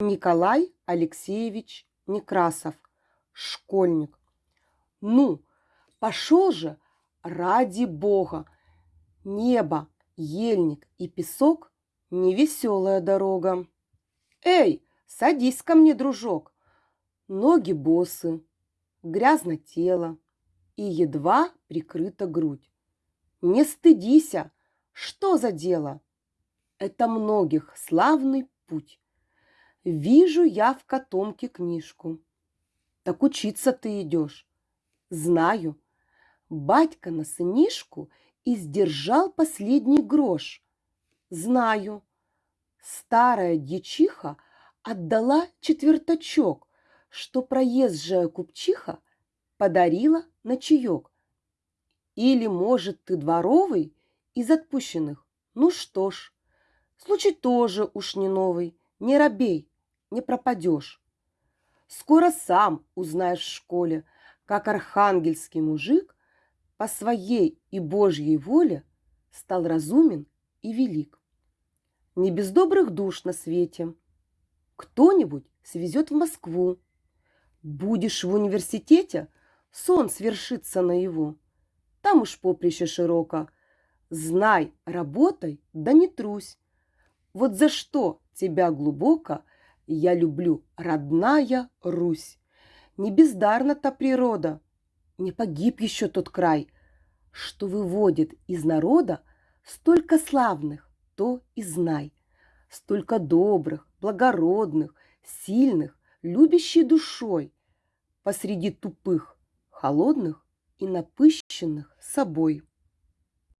Николай Алексеевич Некрасов, школьник. Ну, пошел же, ради бога. Небо, ельник и песок – невеселая дорога. Эй, садись ко мне, дружок. Ноги босы, грязно тело и едва прикрыта грудь. Не стыдися, что за дело? Это многих славный путь. Вижу я в котомке книжку. Так учиться ты идешь. Знаю. Батька на сынишку издержал последний грош. Знаю. Старая дьячиха отдала четвертачок, что проезжая купчиха подарила на чаек. Или, может, ты дворовый из отпущенных? Ну что ж, случай тоже уж не новый. Не робей, не пропадешь. Скоро сам узнаешь в школе, как архангельский мужик по своей и Божьей воле стал разумен и велик. Не без добрых душ на свете. Кто-нибудь свезет в Москву. Будешь в университете, сон свершится наяву. Там уж поприще широко. Знай, работай, да не трусь. Вот за что тебя глубоко я люблю, родная Русь. Не бездарна та природа, не погиб еще тот край, что выводит из народа столько славных, то и знай, столько добрых, благородных, сильных, любящей душой, посреди тупых, холодных и напыщенных собой.